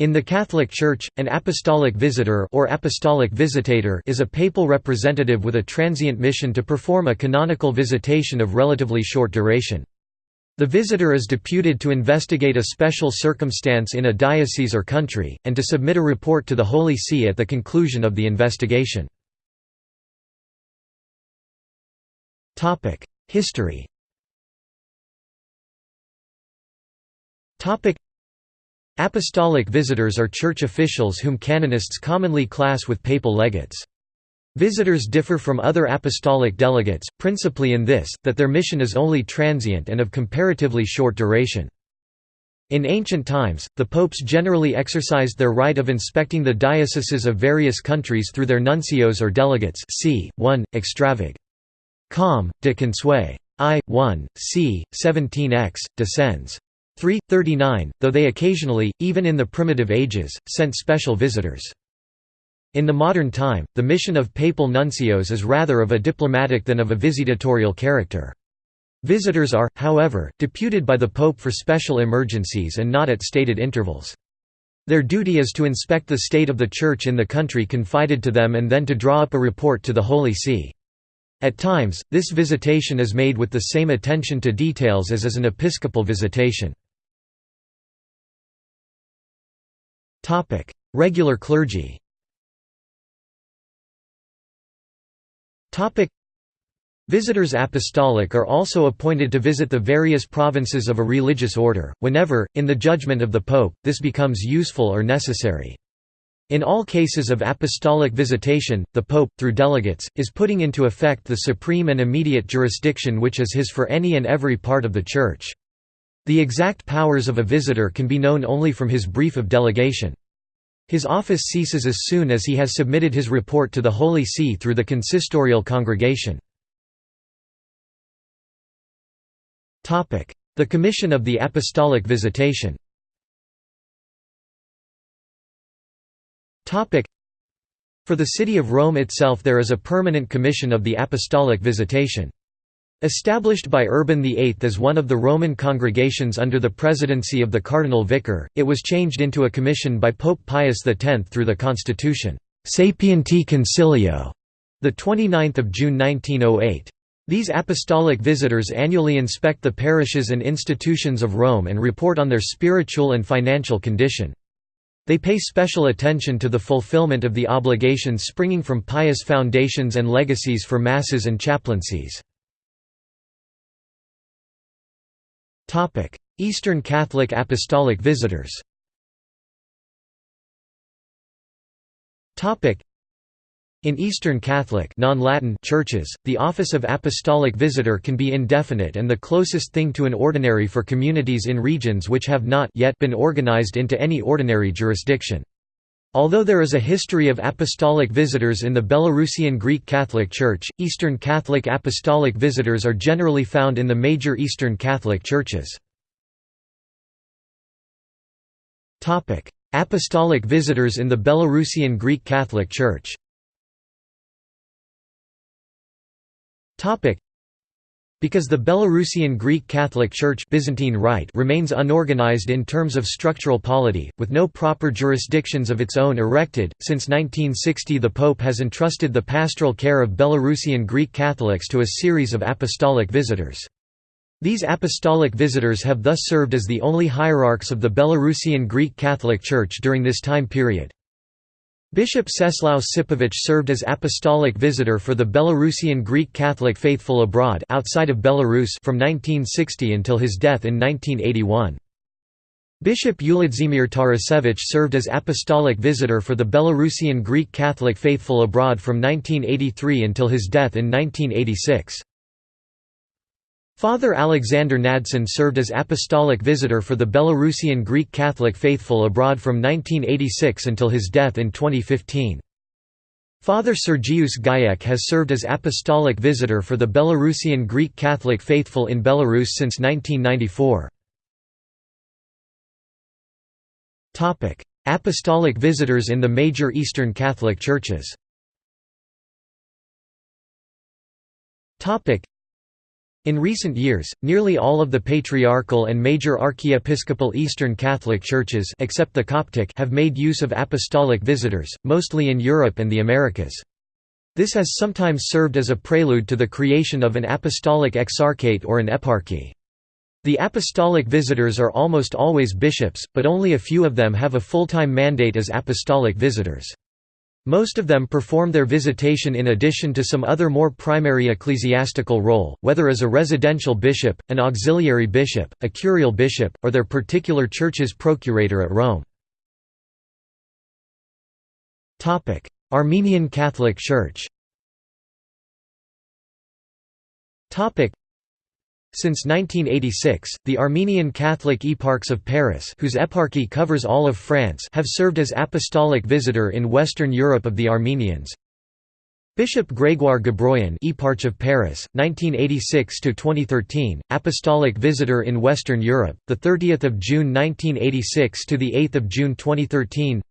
In the Catholic Church, an apostolic visitor or apostolic visitator is a papal representative with a transient mission to perform a canonical visitation of relatively short duration. The visitor is deputed to investigate a special circumstance in a diocese or country, and to submit a report to the Holy See at the conclusion of the investigation. History Apostolic visitors are church officials whom canonists commonly class with papal legates. Visitors differ from other apostolic delegates, principally in this, that their mission is only transient and of comparatively short duration. In ancient times, the popes generally exercised their right of inspecting the dioceses of various countries through their nuncios or delegates c. 1, extravag. Com. de Consuet. I. 1, c. 17x, descends. 3, 39, though they occasionally, even in the primitive ages, sent special visitors. In the modern time, the mission of papal nuncios is rather of a diplomatic than of a visitatorial character. Visitors are, however, deputed by the Pope for special emergencies and not at stated intervals. Their duty is to inspect the state of the Church in the country confided to them and then to draw up a report to the Holy See. At times, this visitation is made with the same attention to details as is an episcopal visitation. Topic: Regular clergy. Topic: Visitors apostolic are also appointed to visit the various provinces of a religious order, whenever, in the judgment of the Pope, this becomes useful or necessary. In all cases of apostolic visitation, the Pope, through delegates, is putting into effect the supreme and immediate jurisdiction which is his for any and every part of the Church. The exact powers of a visitor can be known only from his brief of delegation. His office ceases as soon as he has submitted his report to the Holy See through the consistorial congregation. The Commission of the Apostolic Visitation For the city of Rome itself there is a permanent commission of the Apostolic Visitation. Established by Urban VIII as one of the Roman congregations under the presidency of the cardinal vicar, it was changed into a commission by Pope Pius X through the constitution Sapienti Consilio, 29 June 1908. These apostolic visitors annually inspect the parishes and institutions of Rome and report on their spiritual and financial condition. They pay special attention to the fulfillment of the obligations springing from pious foundations and legacies for masses and chaplaincies. Eastern Catholic Apostolic Visitors Topic: in Eastern Catholic non-Latin churches, the office of apostolic visitor can be indefinite and the closest thing to an ordinary for communities in regions which have not yet been organized into any ordinary jurisdiction. Although there is a history of apostolic visitors in the Belarusian Greek Catholic Church, Eastern Catholic apostolic visitors are generally found in the major Eastern Catholic churches. Apostolic visitors in the Belarusian Greek Catholic Church because the Belarusian Greek Catholic Church Byzantine Rite remains unorganized in terms of structural polity, with no proper jurisdictions of its own erected, since 1960 the Pope has entrusted the pastoral care of Belarusian Greek Catholics to a series of apostolic visitors. These apostolic visitors have thus served as the only hierarchs of the Belarusian Greek Catholic Church during this time period. Bishop Czeslaw Sipovich served as apostolic visitor for the Belarusian Greek Catholic faithful abroad outside of Belarus from 1960 until his death in 1981. Bishop Uladzimir Tarasevich served as apostolic visitor for the Belarusian Greek Catholic faithful abroad from 1983 until his death in 1986. Father Alexander Nadson served as apostolic visitor for the Belarusian Greek Catholic faithful abroad from 1986 until his death in 2015. Father Sergius Gajek has served as apostolic visitor for the Belarusian Greek Catholic faithful in Belarus since 1994. Apostolic visitors in the major Eastern Catholic churches In recent years, nearly all of the patriarchal and major archiepiscopal Eastern Catholic churches except the Coptic have made use of apostolic visitors, mostly in Europe and the Americas. This has sometimes served as a prelude to the creation of an apostolic exarchate or an eparchy. The apostolic visitors are almost always bishops, but only a few of them have a full-time mandate as apostolic visitors. Most of them perform their visitation in addition to some other more primary ecclesiastical role, whether as a residential bishop, an auxiliary bishop, a curial bishop, or their particular church's procurator at Rome. Armenian Catholic Church since 1986, the Armenian Catholic Eparchs of Paris whose eparchy covers all of France have served as apostolic visitor in Western Europe of the Armenians. Bishop Grégoire Ghabroyan Eparch of Paris, 1986–2013, Apostolic Visitor in Western Europe, 30 June 1986 – to 8 June 2013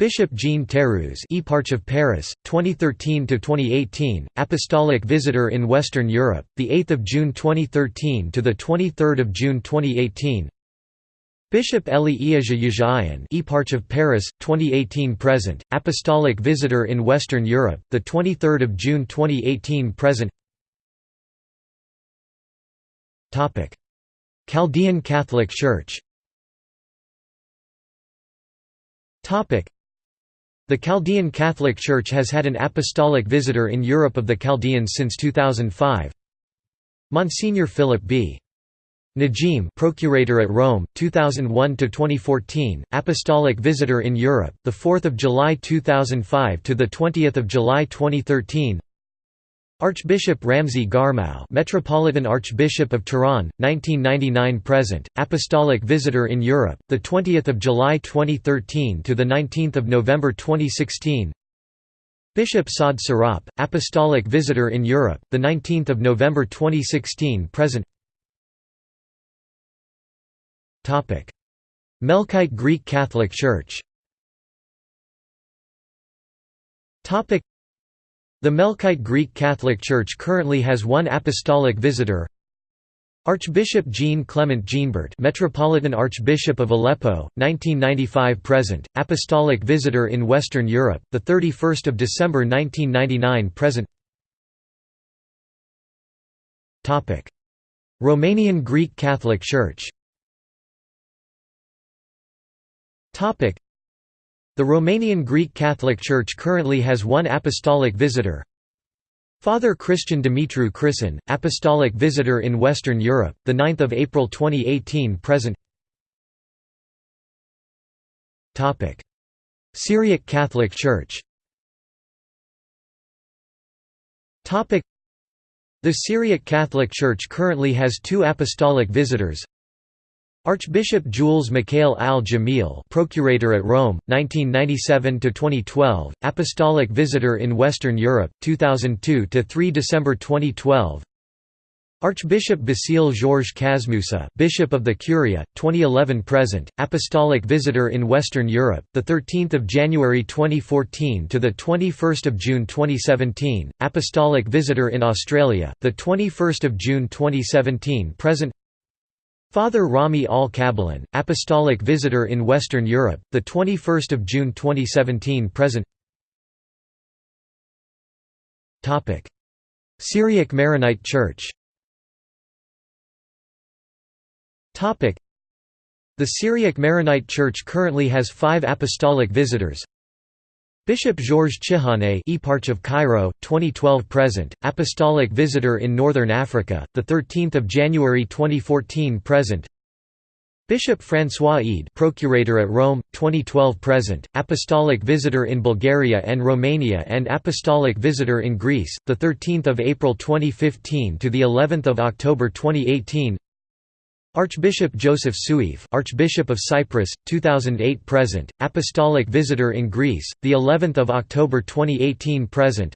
Bishop Jean Théroux Eparch of Paris, 2013–2018, Apostolic Visitor in Western Europe, 8 June 2013 – to 23 June 2018 Bishop Eli Yeghiayan Eparch of Paris, 2018–present, Apostolic Visitor in Western Europe, 23 June 2018–present Chaldean Catholic Church the Chaldean Catholic Church has had an apostolic visitor in Europe of the Chaldeans since 2005. Monsignor Philip B. Najim, Procurator at Rome, 2001 to 2014, Apostolic Visitor in Europe, the 4th of July 2005 to the 20th of July 2013. Archbishop Ramzi Garmou, Metropolitan Archbishop of Tehran, 1999 present, Apostolic Visitor in Europe, the 20th of July 2013 to the 19th of November 2016. Bishop Saad Sirop, Apostolic Visitor in Europe, the 19th of November 2016 present. Topic: Melkite Greek Catholic Church. Topic: the Melkite Greek Catholic Church currently has one apostolic visitor Archbishop Jean Clement Jeanbart Metropolitan Archbishop of Aleppo, 1995 present, Apostolic Visitor in Western Europe, 31 December 1999 present. Romanian Greek Catholic Church the Romanian Greek Catholic Church currently has one apostolic visitor. Father Christian Dumitru Crisan, apostolic visitor in Western Europe, the 9th of April 2018 present. Syriac Catholic Church. The Syriac Catholic Church currently has two apostolic visitors. Archbishop Jules Mikhail al-Jamil Procurator at Rome, 1997–2012, Apostolic Visitor in Western Europe, 2002–3 December 2012 Archbishop Basile Georges Casmoussa Bishop of the Curia, 2011–present, Apostolic Visitor in Western Europe, 13 January 2014 to 21 June 2017, Apostolic Visitor in Australia, 21 June 2017 present Father Rami al-Kabalan, Apostolic Visitor in Western Europe, 21 June 2017 present. Syriac Maronite Church. The Syriac Maronite Church currently has five apostolic visitors Bishop Georges Chihane Eparch of Cairo, 2012 present, Apostolic Visitor in Northern Africa, 13 January 2014 present. Bishop François Eid Procurator at Rome, 2012 present, Apostolic Visitor in Bulgaria and Romania and Apostolic Visitor in Greece, 13 April 2015 to of October 2018 Archbishop Joseph Soueif, Archbishop of Cyprus, 2008 present, Apostolic Visitor in Greece, the 11th of October 2018 present.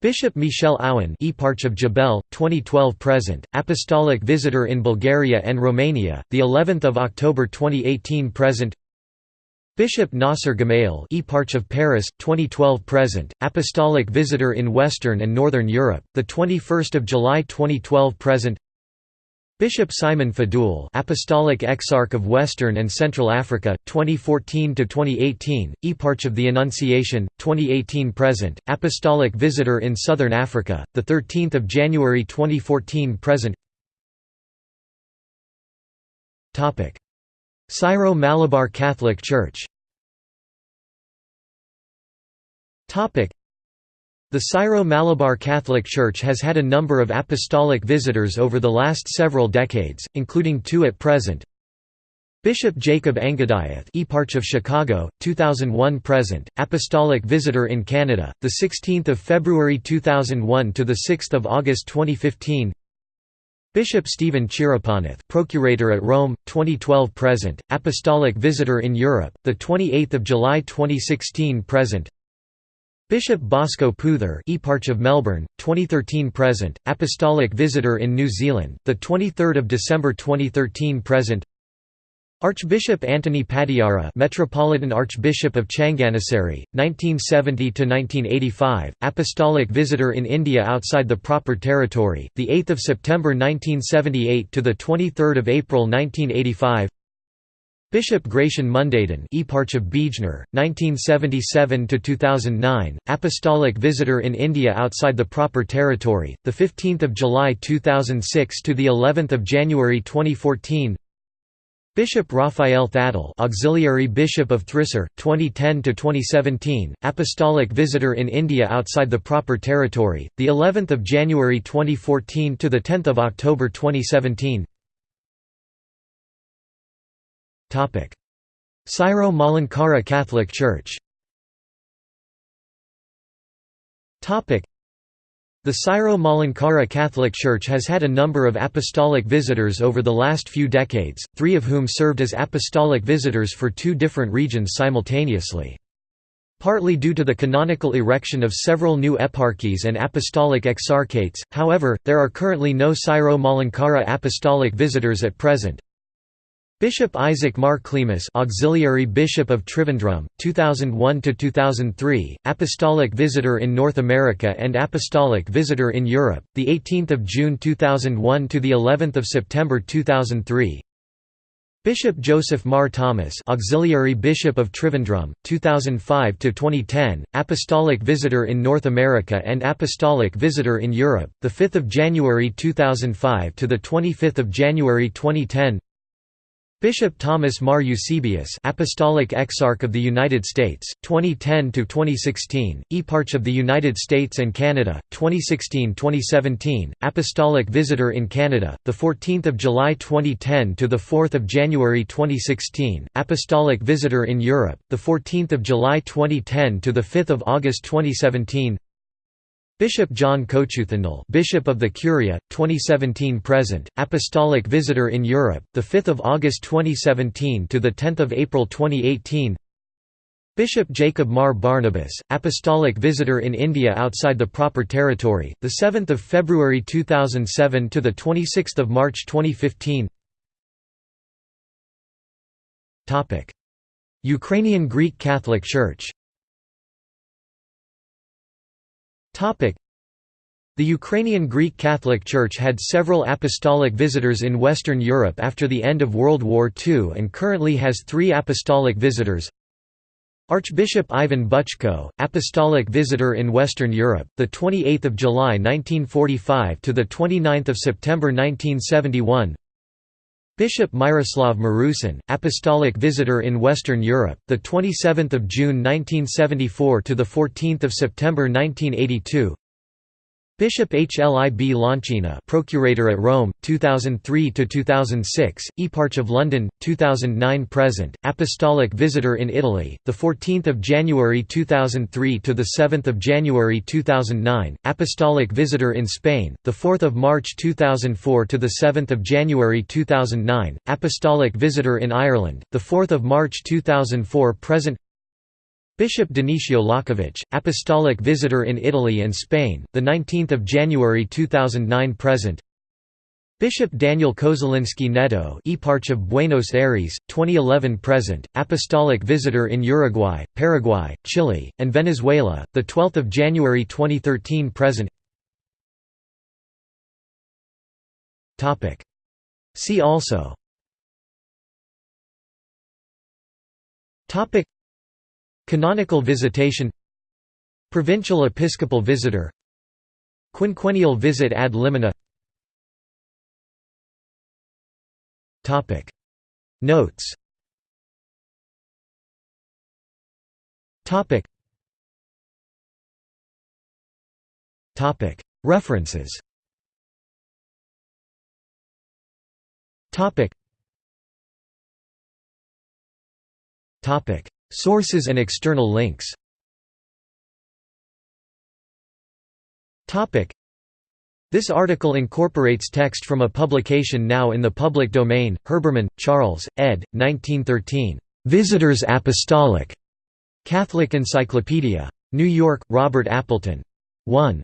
Bishop Michel Aoun, Eparch of Jbeil, 2012 present, Apostolic Visitor in Bulgaria and Romania, the 11th of October 2018 present. Bishop Nasser Gemayel, Eparch of Paris 2012 present apostolic visitor in Western and Northern Europe the 21st of July 2012 present Bishop Simon Faddoul Apostolic Exarch of Western and Central Africa 2014 to 2018 Eparch of the Annunciation 2018 present apostolic visitor in Southern Africa the 13th of January 2014 present. Topic. Syro-Malabar Catholic Church the Syro-Malabar Catholic Church has had a number of apostolic visitors over the last several decades, including two at present. Bishop Jacob Angadiath, Eparch of Chicago, 2001 present, apostolic visitor in Canada, the 16th of February 2001 to the 6th of August 2015. Bishop Stephen Chirappanath, Procurator at Rome, 2012 present, Apostolic Visitor in Europe, the 28th of July 2016 present. Bishop Bosco Puthur, Eparch of Melbourne, 2013 present, Apostolic Visitor in New Zealand, the 23rd of December 2013 present. Archbishop Anthony Padiyara, Metropolitan Archbishop of Changanassery, 1970 to 1985, Apostolic Visitor in India outside the proper territory, the 8th of September 1978 to the 23rd of April 1985. Bishop Gratian Mundadan, Eparch of Bijnor, 1977 to 2009, Apostolic Visitor in India outside the proper territory, the 15th of July 2006 to the 11th of January 2014. Bishop Raphael Thattil, Auxiliary Bishop of Thrissur, 2010 to 2017, Apostolic Visitor in India outside the proper territory, the 11th of January 2014 to the 10th of October 2017. Topic: Syro-Malankara Catholic Church. The Syro-Malankara Catholic Church has had a number of apostolic visitors over the last few decades, three of whom served as apostolic visitors for two different regions simultaneously. Partly due to the canonical erection of several new eparchies and apostolic exarchates, however, there are currently no Syro-Malankara apostolic visitors at present, Bishop Isaac Mar Cleemis, Auxiliary Bishop of Trivandrum, 2001 to 2003, Apostolic Visitor in North America and Apostolic Visitor in Europe, the 18th of June 2001 to the 11th of September 2003. Bishop Joseph Mar Thomas, Auxiliary Bishop of Trivandrum, 2005 to 2010, Apostolic Visitor in North America and Apostolic Visitor in Europe, the 5th of January 2005 to the 25th of January 2010. Bishop Thomas Mar Eusebius, Apostolic Exarch of the United States, 2010 to 2016, Eparch of the United States and Canada, 2016-2017, Apostolic Visitor in Canada, the 14th of July 2010 to the 4th of January 2016, Apostolic Visitor in Europe, the 14th of July 2010 to the 5th of August 2017. Bishop John Kochuthundil, Bishop of the Curia, 2017 present, Apostolic Visitor in Europe, the 5th of August 2017 to the 10th of April 2018. Bishop Jacob Mar Barnabas, Apostolic Visitor in India outside the proper territory, the 7th of February 2007 to the 26th of March 2015. Topic: Ukrainian Greek Catholic Church. The Ukrainian Greek Catholic Church had several apostolic visitors in Western Europe after the end of World War II and currently has three apostolic visitors. Archbishop Ivan Buchko, apostolic visitor in Western Europe, the 28th of July 1945 to the 29th of September 1971. Bishop Myroslav Marusyn, apostolic visitor in Western Europe, the 27th of June 1974 to the 14th of September 1982. Bishop Hlib Lonchyna, Procurator at Rome, 2003 to 2006, Eparch of London, 2009 present, Apostolic Visitor in Italy, the 14th of January 2003 to the 7th of January 2009, Apostolic Visitor in Spain, the 4th of March 2004 to the 7th of January 2009, Apostolic Visitor in Ireland, the 4th of March 2004 present. Bishop Dionisio Lachovicz, Apostolic Visitor in Italy and Spain, the 19th of January 2009 present. Bishop Daniel Kozelinski Netto Eparch of Buenos Aires, 2011–present, Apostolic Visitor in Uruguay, Paraguay, Chile, and Venezuela, 12 January 2013–present See also Canonical visitation Provincial episcopal visitor Quinquennial visit ad limina. Notes. References Sources and external links this article incorporates text from a publication now in the public domain, Herbermann, Charles, ed. 1913. Visitors Apostolic. Catholic Encyclopedia. New York, Robert Appleton. 1.